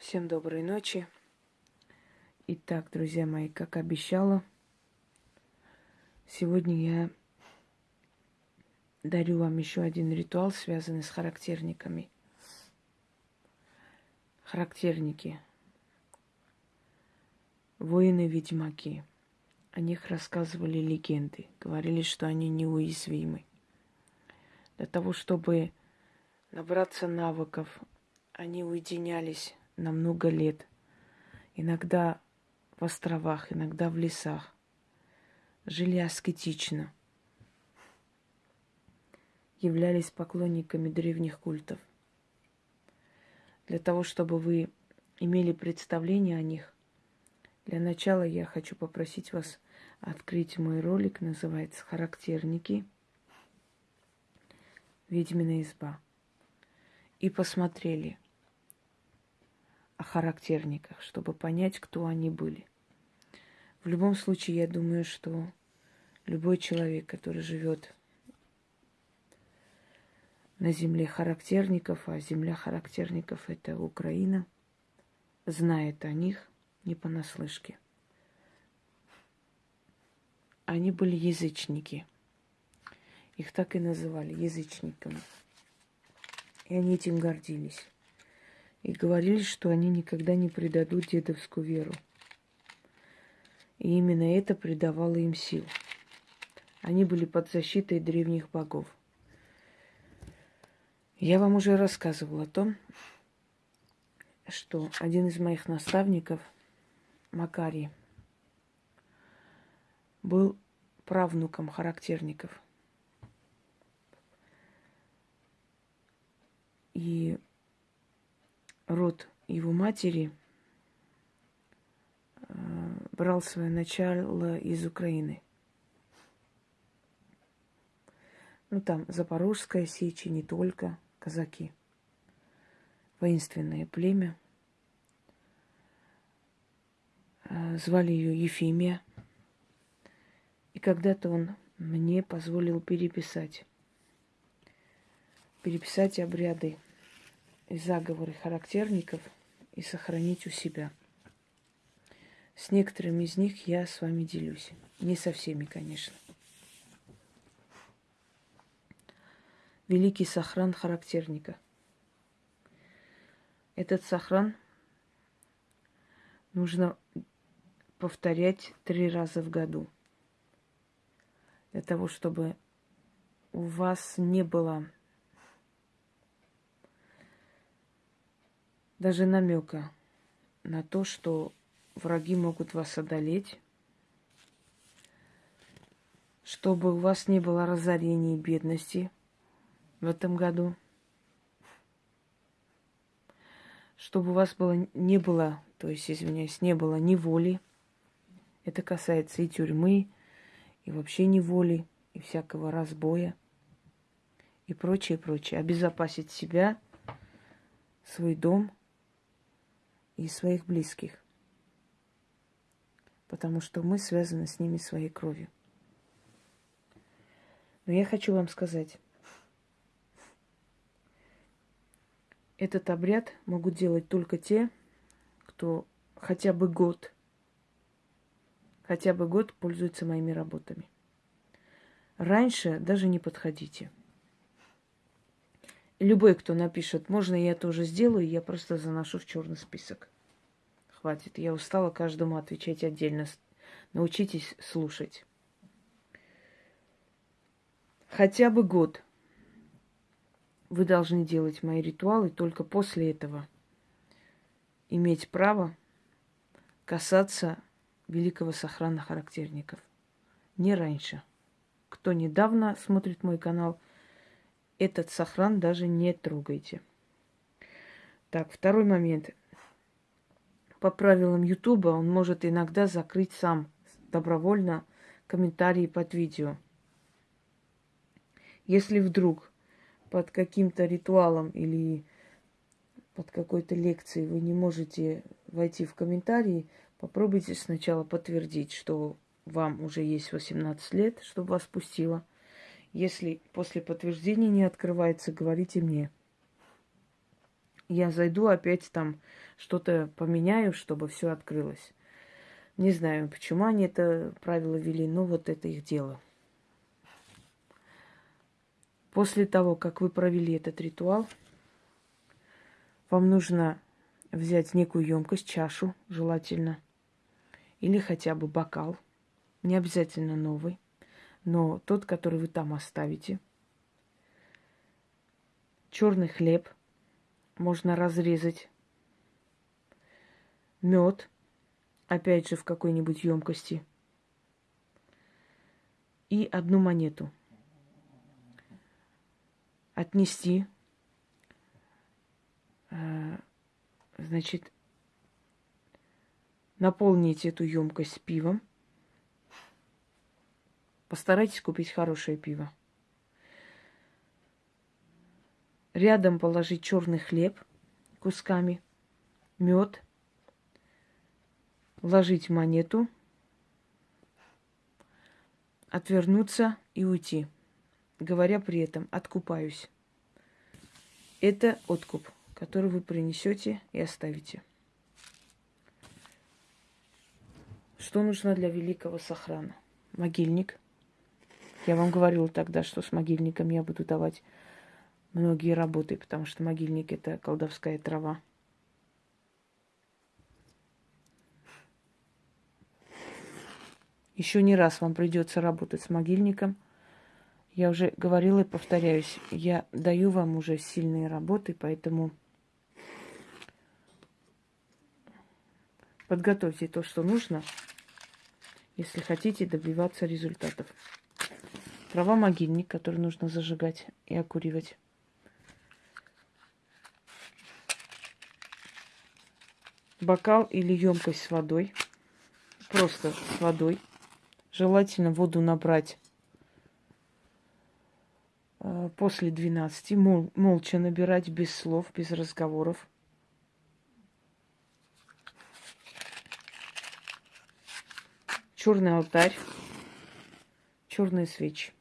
Всем доброй ночи. Итак, друзья мои, как обещала, сегодня я дарю вам еще один ритуал, связанный с характерниками. Характерники. Воины-ведьмаки. О них рассказывали легенды. Говорили, что они неуязвимы. Для того, чтобы набраться навыков, они уединялись на много лет. Иногда в островах, иногда в лесах. Жили аскетично. Являлись поклонниками древних культов. Для того, чтобы вы имели представление о них, для начала я хочу попросить вас открыть мой ролик, называется «Характерники. Ведьмина изба». И посмотрели о характерниках, чтобы понять, кто они были. В любом случае, я думаю, что любой человек, который живет на земле характерников, а земля характерников это Украина, знает о них не понаслышке. Они были язычники. Их так и называли язычниками. И они этим гордились. И говорили, что они никогда не предадут дедовскую веру. И именно это придавало им сил. Они были под защитой древних богов. Я вам уже рассказывала о том, что один из моих наставников – Макарий был правнуком характерников. И род его матери э, брал свое начало из Украины. Ну, там Запорожская сечь и не только, казаки. Воинственное племя – Э, звали ее Ефимия. И когда-то он мне позволил переписать. Переписать обряды и заговоры характерников и сохранить у себя. С некоторыми из них я с вами делюсь. Не со всеми, конечно. Великий сохран характерника. Этот сохран нужно повторять три раза в году. Для того, чтобы у вас не было даже намека на то, что враги могут вас одолеть, чтобы у вас не было разорения и бедности в этом году, чтобы у вас было, не было, то есть, извиняюсь, не было неволи, это касается и тюрьмы, и вообще неволи, и всякого разбоя, и прочее, прочее. Обезопасить себя, свой дом и своих близких. Потому что мы связаны с ними своей кровью. Но я хочу вам сказать, этот обряд могут делать только те, кто хотя бы год – хотя бы год пользуется моими работами. Раньше даже не подходите. Любой, кто напишет, можно я тоже сделаю, я просто заношу в черный список. Хватит, я устала каждому отвечать отдельно. Научитесь слушать. Хотя бы год вы должны делать мои ритуалы, только после этого иметь право касаться великого сохрана характерников. Не раньше. Кто недавно смотрит мой канал, этот сохран даже не трогайте. Так, второй момент. По правилам Ютуба он может иногда закрыть сам добровольно комментарии под видео. Если вдруг под каким-то ритуалом или под какой-то лекцией вы не можете войти в комментарии, Попробуйте сначала подтвердить, что вам уже есть 18 лет, чтобы вас пустило. Если после подтверждения не открывается, говорите мне. я зайду опять там что-то поменяю, чтобы все открылось. Не знаю, почему они это правило вели, но вот это их дело. После того, как вы провели этот ритуал, вам нужно взять некую емкость, чашу, желательно, или хотя бы бокал, не обязательно новый, но тот, который вы там оставите. Черный хлеб можно разрезать, мед, опять же в какой-нибудь емкости, и одну монету – отнести, э, значит, наполнить эту емкость пивом. Постарайтесь купить хорошее пиво. Рядом положить черный хлеб кусками, мед, вложить монету, отвернуться и уйти говоря при этом «откупаюсь». Это откуп, который вы принесете и оставите. Что нужно для великого сохрана? Могильник. Я вам говорила тогда, что с могильником я буду давать многие работы, потому что могильник – это колдовская трава. Еще не раз вам придется работать с могильником – я уже говорила и повторяюсь, я даю вам уже сильные работы, поэтому подготовьте то, что нужно, если хотите добиваться результатов. Трава могильник, который нужно зажигать и окуривать. Бокал или емкость с водой. Просто с водой. Желательно воду набрать Э, после 12 мол, молча набирать без слов, без разговоров. Черный алтарь, черные свечи.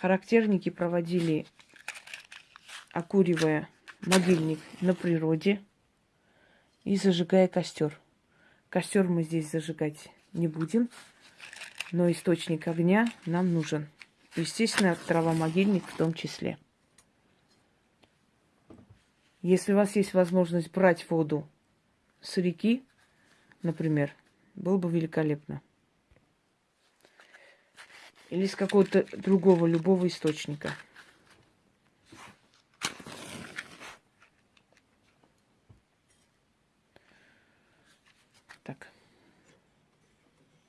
Характерники проводили, окуривая могильник на природе и зажигая костер. Костер мы здесь зажигать не будем, но источник огня нам нужен. Естественно, трава-могильник в том числе. Если у вас есть возможность брать воду с реки, например, было бы великолепно. Или с какого-то другого, любого источника. Так.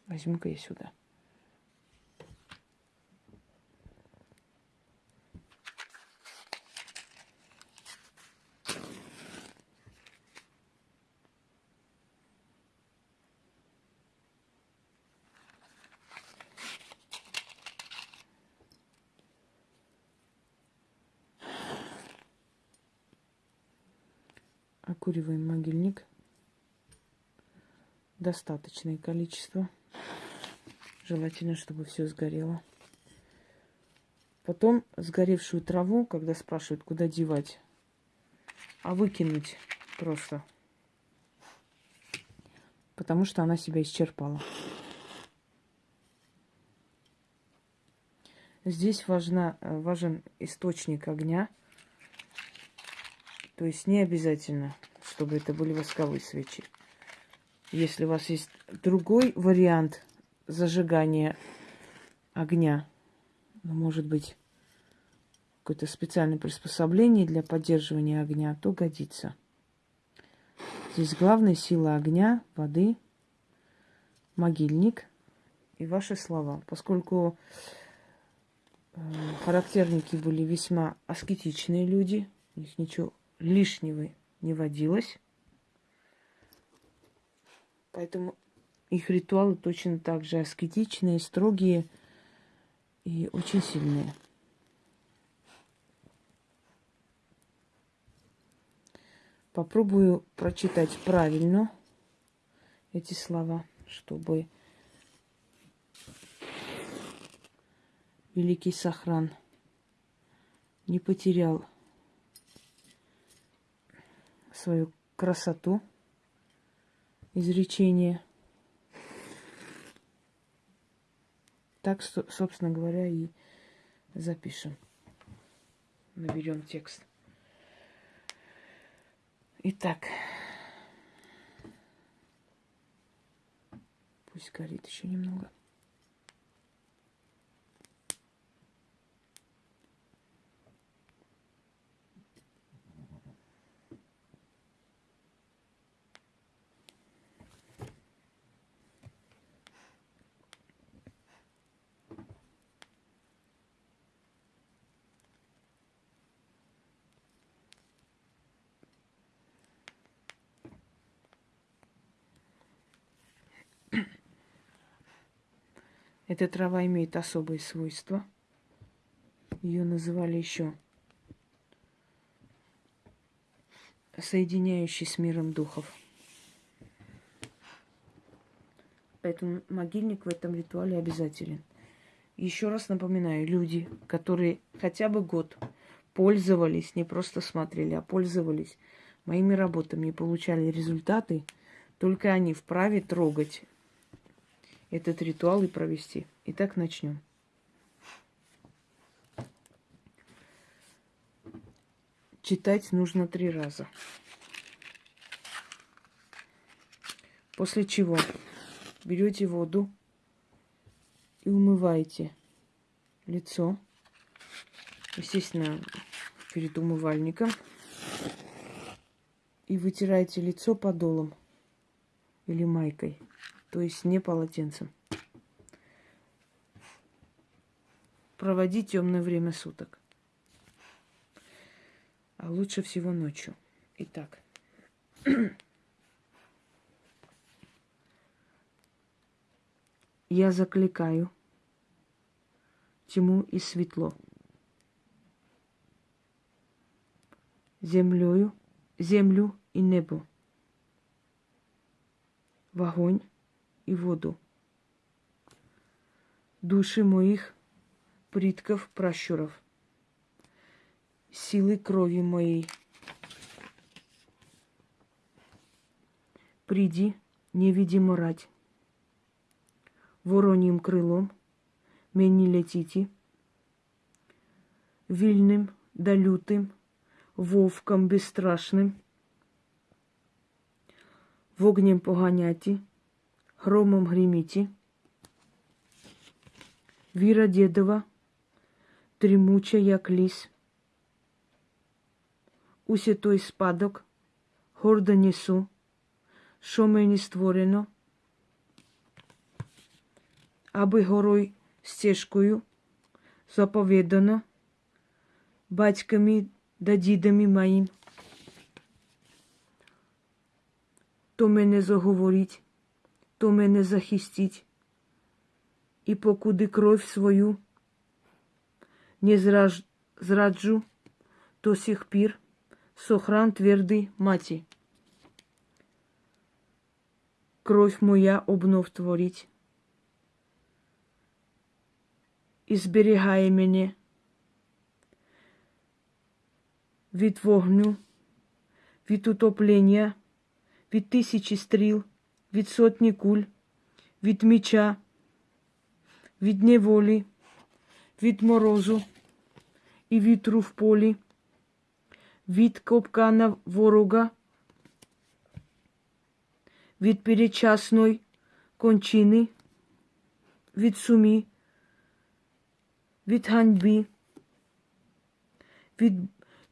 Возьму-ка я сюда. Окуриваем могильник. Достаточное количество. Желательно, чтобы все сгорело. Потом сгоревшую траву, когда спрашивают, куда девать, а выкинуть просто. Потому что она себя исчерпала. Здесь важна, важен источник огня. То есть не обязательно чтобы это были восковые свечи. Если у вас есть другой вариант зажигания огня, ну, может быть, какое-то специальное приспособление для поддерживания огня, то годится. Здесь главная сила огня, воды, могильник и ваши слова. Поскольку э, характерники были весьма аскетичные люди, у них ничего лишнего не водилось. Поэтому их ритуалы точно так же аскетичные, строгие и очень сильные. Попробую прочитать правильно эти слова, чтобы великий Сохран не потерял свою красоту изречение. Так, собственно говоря, и запишем. Наберем текст. Итак. Пусть горит еще немного. Эта трава имеет особые свойства. Ее называли еще соединяющий с миром духов. Поэтому могильник в этом ритуале обязателен. Еще раз напоминаю, люди, которые хотя бы год пользовались, не просто смотрели, а пользовались моими работами и получали результаты, только они вправе трогать этот ритуал и провести. Итак, начнем. Читать нужно три раза. После чего берете воду и умываете лицо, естественно, перед умывальником, и вытираете лицо подолом или майкой то есть не полотенцем. Проводить темное время суток. А лучше всего ночью. Итак. Я закликаю тьму и светло. Землею, землю и небо. В огонь и воду. Души моих предков пращуров, силы крови моей. Приди, невидимо рать, вороньим крылом мені летите, вильным да лютым, вовком безстрашным, вогнем поганяти, громом гремите. Віра дедова, тремуча, як ліс. Усе той спадок гордо несу, що мені створено, аби горой стежкою заповідано батьками да дідами моїм. То мене заговорить то мене захистить. І покуди кров свою не зраджу, то сих пір сохран твердий маті. Кровь моя обнов творить і зберігає мене від вогню, від утоплення, від тисячі стріл від сотні куль, від меча, від неволі, від морозу і вітру в полі, від копкана ворога, від перечасної кончини, від сумі, від ганьби, від,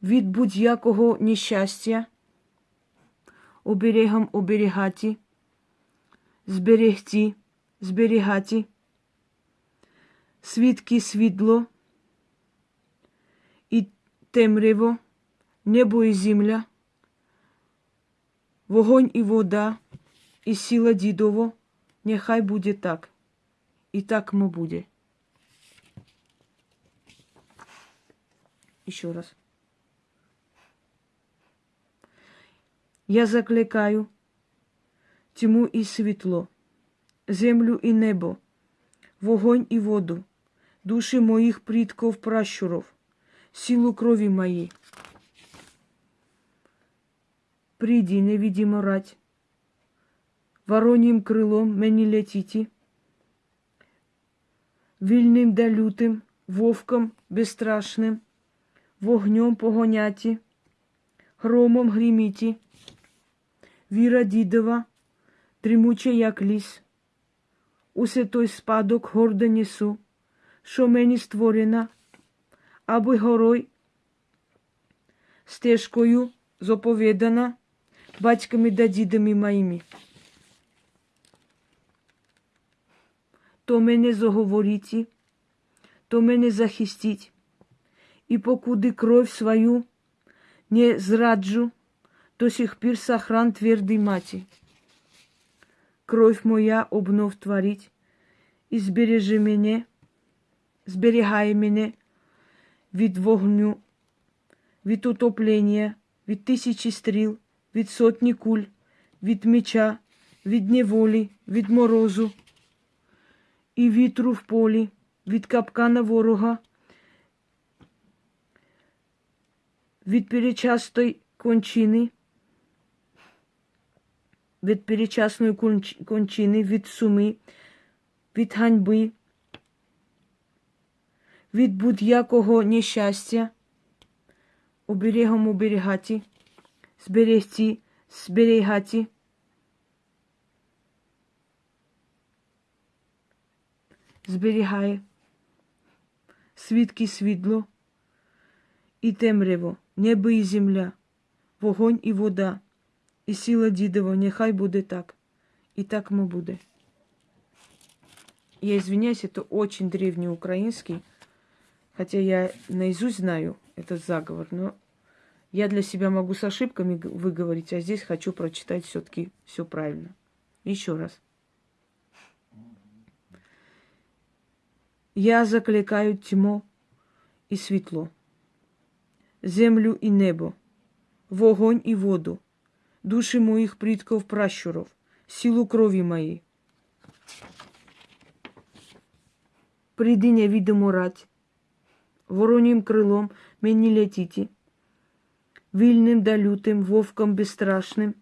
від будь-якого нещастя, оберегом оберігати зберегти, зберігати, свідки світло і темряво, небо і земля, вогонь і вода, і сила дідово, нехай буде так, і так мо буде. Еще раз. Я закликаю тьму і світло, землю і небо, вогонь і воду, душі моїх предков пращуров, силу крови моей. Приди, невидимо рать, вороньим крылом мені летите, вільним да лютим, вовком безстрашним, вогнем погоняті, громом гриміті, віра дідова, тримуче, як ліс, усе той спадок гордо несу, що мені створена, аби горой стежкою заповідана батьками да дідами моїми. То мене заговорите, то мене захистить, и покуды кровь свою не зраджу, до сих пір сохран твердый мати. Кровь моя обнов творить, і збережи мене, зберігай мене від вогню, від утоплення, від тисячі стріл, від сотні куль, від меча, від неволі, від морозу і вітру в полі, від капкана ворога, від перечастої кончини, від перечасної кончини, від суми, від ганьби, від будь-якого нещастя, оберегом оберігати, зберегти, зберігати. Зберігає свідки світло і темряво, небо і земля, вогонь і вода, і сила дідова, нехай буде так. И так мы буде. Я извиняюсь, это очень древний украинский, хотя я наизусть знаю этот заговор, но я для себя могу с ошибками выговорить, а здесь хочу прочитать все-таки все правильно. Еще раз. Я закликаю тьму і світло, землю і небо, вогонь і воду, душі моїх предков пращуров, силу крові моєї. Прийди невідому рать, воронім крилом мені летіти, вільним да лютим, вовком безстрашним,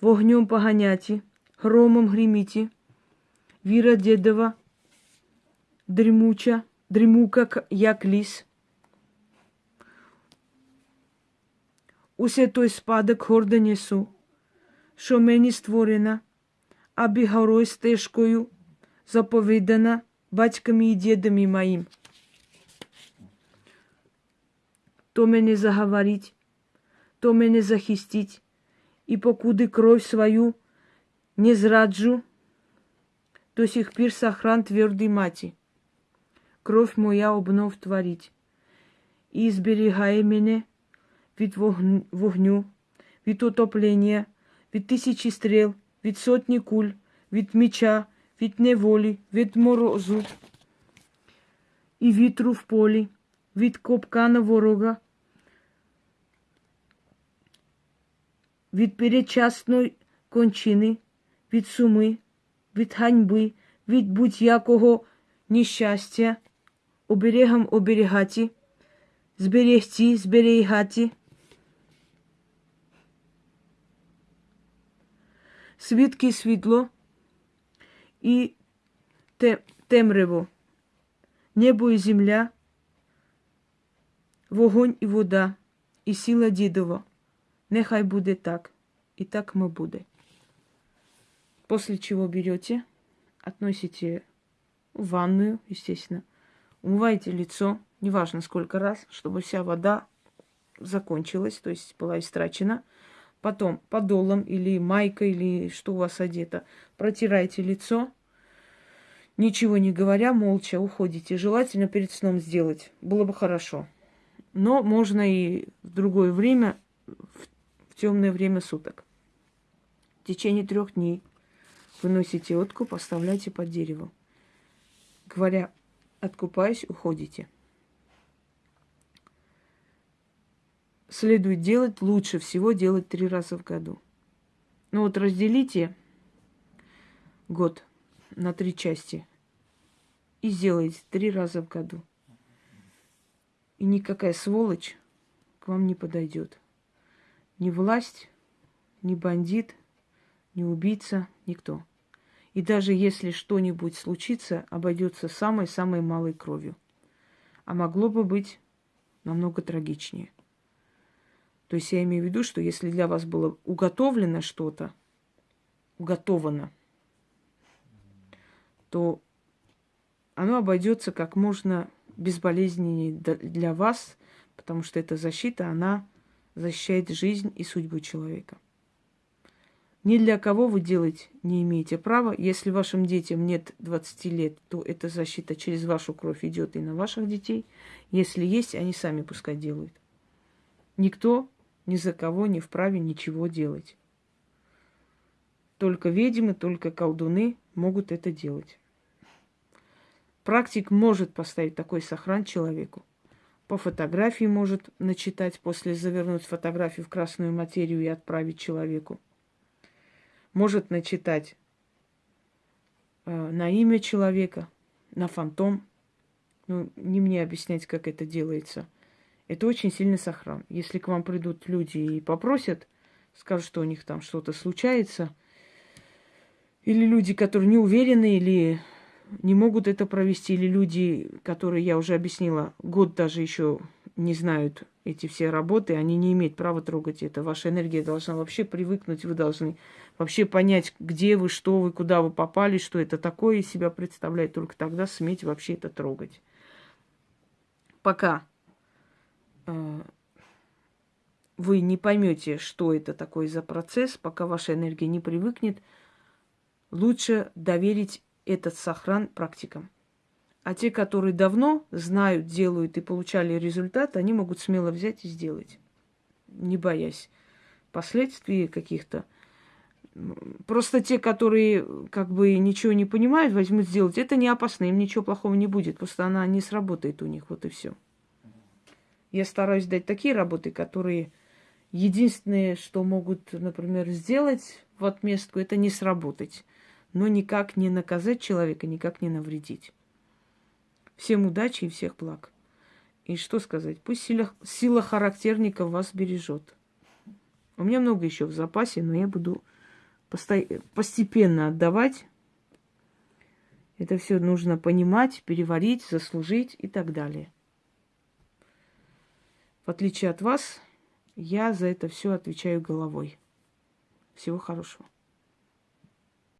вогнем поганяті, громом гриміті, віра дедова, дрімуча, дрімука, як ліс. Усе той спадок гордо несу, що мені створена, аби горой стежкою заповідана батьками і дідами моїм. То мене заговорить, то мене захистить, і покуди кров свою не зраджу, до сих пір сохран твердий мати. Кров моя обнов творить, і зберігає мене Від вогню, від утоплення, від тисячі стріл, від сотні куль, від меча, від неволі, від морозу і вітру в полі, від копкана ворога, від передчасної кончини, від суми, від ганьби, від будь-якого нещастя, оберегом оберігати, зберегти, зберігати. Свідки світло і темряво, небо і земля, вогонь і вода, і сила дідова. Нехай буде так, и так мы буде. После чего берете, относите в ванную, естественно, умываете лицо, неважно сколько раз, чтобы вся вода закончилась, то есть была истрачена. Потом подолом или майкой, или что у вас одето, протираете лицо, ничего не говоря, молча уходите. Желательно перед сном сделать, было бы хорошо. Но можно и в другое время, в темное время суток. В течение трех дней выносите откуп, оставляйте под деревом. Говоря, откупаясь, уходите. Следует делать, лучше всего делать три раза в году. Ну вот разделите год на три части и сделайте три раза в году. И никакая сволочь к вам не подойдет. Ни власть, ни бандит, ни убийца, никто. И даже если что-нибудь случится, обойдется самой-самой малой кровью. А могло бы быть намного трагичнее. То есть я имею в виду, что если для вас было уготовлено что-то, уготовано, то оно обойдется как можно безболезненнее для вас, потому что эта защита, она защищает жизнь и судьбу человека. Ни для кого вы делать не имеете права. Если вашим детям нет 20 лет, то эта защита через вашу кровь идет и на ваших детей. Если есть, они сами пускай делают. Никто ни за кого не вправе ничего делать. Только ведьмы, только колдуны могут это делать. Практик может поставить такой сохран человеку. По фотографии может начитать, после завернуть фотографию в красную материю и отправить человеку может начитать э, на имя человека, на фантом. Ну, не мне объяснять, как это делается. Это очень сильный сохран. Если к вам придут люди и попросят, скажут, что у них там что-то случается, или люди, которые не уверены, или не могут это провести, или люди, которые, я уже объяснила, год даже еще не знают эти все работы, они не имеют права трогать это. Ваша энергия должна вообще привыкнуть, вы должны вообще понять, где вы, что вы, куда вы попали, что это такое из себя представляет. Только тогда суметь вообще это трогать. Пока вы не поймете, что это такое за процесс, пока ваша энергия не привыкнет, лучше доверить этот сохран практикам. А те, которые давно знают, делают и получали результат, они могут смело взять и сделать, не боясь последствий каких-то. Просто те, которые как бы ничего не понимают, возьмут сделать. Это не опасно, им ничего плохого не будет. Просто она не сработает у них, вот и все. Я стараюсь дать такие работы, которые единственное, что могут, например, сделать в отместку, это не сработать. Но никак не наказать человека, никак не навредить. Всем удачи и всех благ. И что сказать? Пусть сила, сила характерника вас бережет. У меня много еще в запасе, но я буду постепенно отдавать. Это все нужно понимать, переварить, заслужить и так далее. В отличие от вас, я за это все отвечаю головой. Всего хорошего.